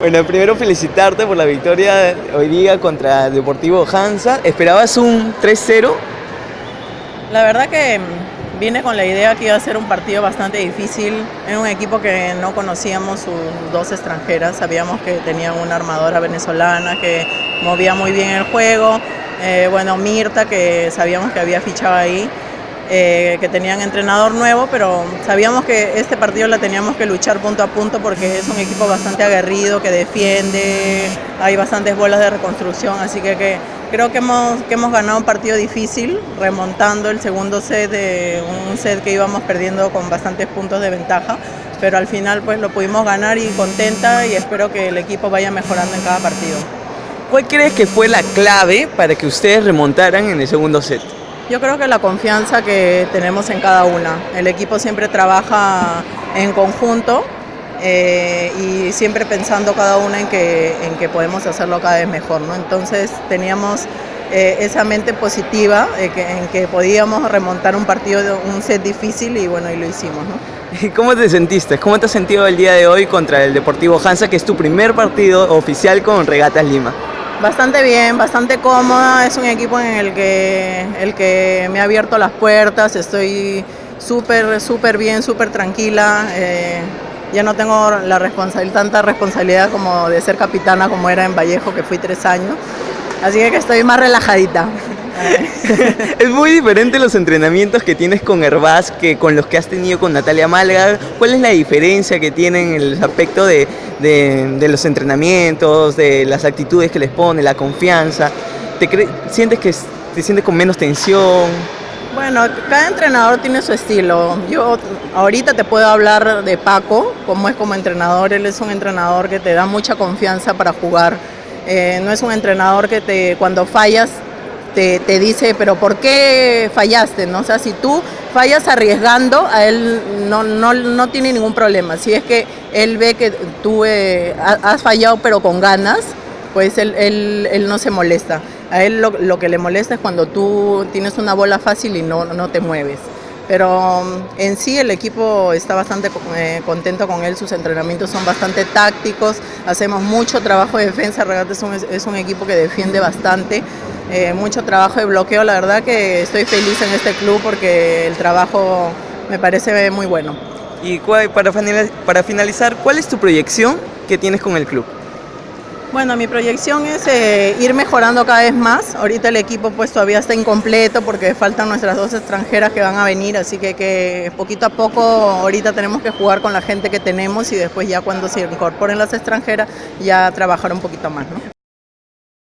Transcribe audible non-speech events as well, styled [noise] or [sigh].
Bueno, primero felicitarte por la victoria hoy día contra Deportivo Hansa. ¿Esperabas un 3-0? La verdad que mm, vine con la idea que iba a ser un partido bastante difícil. Era un equipo que no conocíamos sus dos extranjeras. Sabíamos que tenían una armadora venezolana que movía muy bien el juego. Eh, bueno, Mirta, que sabíamos que había fichado ahí. Eh, que tenían entrenador nuevo, pero sabíamos que este partido la teníamos que luchar punto a punto porque es un equipo bastante aguerrido, que defiende, hay bastantes bolas de reconstrucción, así que, que creo que hemos, que hemos ganado un partido difícil, remontando el segundo set, de un set que íbamos perdiendo con bastantes puntos de ventaja, pero al final pues lo pudimos ganar y contenta y espero que el equipo vaya mejorando en cada partido. ¿Cuál crees que fue la clave para que ustedes remontaran en el segundo set? Yo creo que la confianza que tenemos en cada una. El equipo siempre trabaja en conjunto eh, y siempre pensando cada una en que, en podemos hacerlo cada vez mejor. ¿no? Entonces teníamos eh, esa mente positiva eh, que, en que podíamos remontar un partido, un set difícil y bueno, y lo hicimos. ¿no? [laughs] ¿Cómo te sentiste? ¿Cómo te has sentido el día de hoy contra el Deportivo Hansa, que es tu primer partido oficial con Regatas Lima? Bastante bien, bastante cómoda, es un equipo en el que, el que me ha abierto las puertas, estoy súper, súper bien, súper tranquila, eh, ya no tengo la responsabilidad, tanta responsabilidad como de ser capitana como era en Vallejo, que fui tres años, así que estoy más relajadita. [laughs] es muy diferente los entrenamientos que tienes con Herbaz que con los que has tenido con Natalia Malga. ¿Cuál es la diferencia que tienen en el aspecto de, los entrenamientos, de las actitudes que les pone, la confianza? ¿Te sientes que te sientes con menos tensión? Bueno, cada entrenador tiene su estilo. Yo ahorita te puedo hablar de Paco, como es como entrenador. Él es un entrenador que te da mucha confianza para jugar. Eh, no es un entrenador que te cuando fallas te, te, dice, pero ¿por qué fallaste? ¿no? O sea, si tú fallas arriesgando, a él no, no, no tiene ningún problema. Si es que él ve que tú eh, has fallado pero con ganas, pues él, él, él no se molesta. A él lo, lo, que le molesta es cuando tú tienes una bola fácil y no, no te mueves. Pero mm, en sí el equipo está bastante eh, contento con él, sus entrenamientos son bastante tácticos, hacemos mucho trabajo de defensa, Regate es un, es un equipo que defiende bastante, eh, mucho trabajo de bloqueo, la verdad que estoy feliz en este club porque el trabajo me parece muy bueno. Y para finalizar, ¿cuál es tu proyección que tienes con el club? Bueno, mi proyección es eh, ir mejorando cada vez más. Ahorita el equipo pues todavía está incompleto porque faltan nuestras dos extranjeras que van a venir, así que, que poquito a poco ahorita tenemos que jugar con la gente que tenemos y después ya cuando se incorporen las extranjeras ya trabajar un poquito más. ¿no?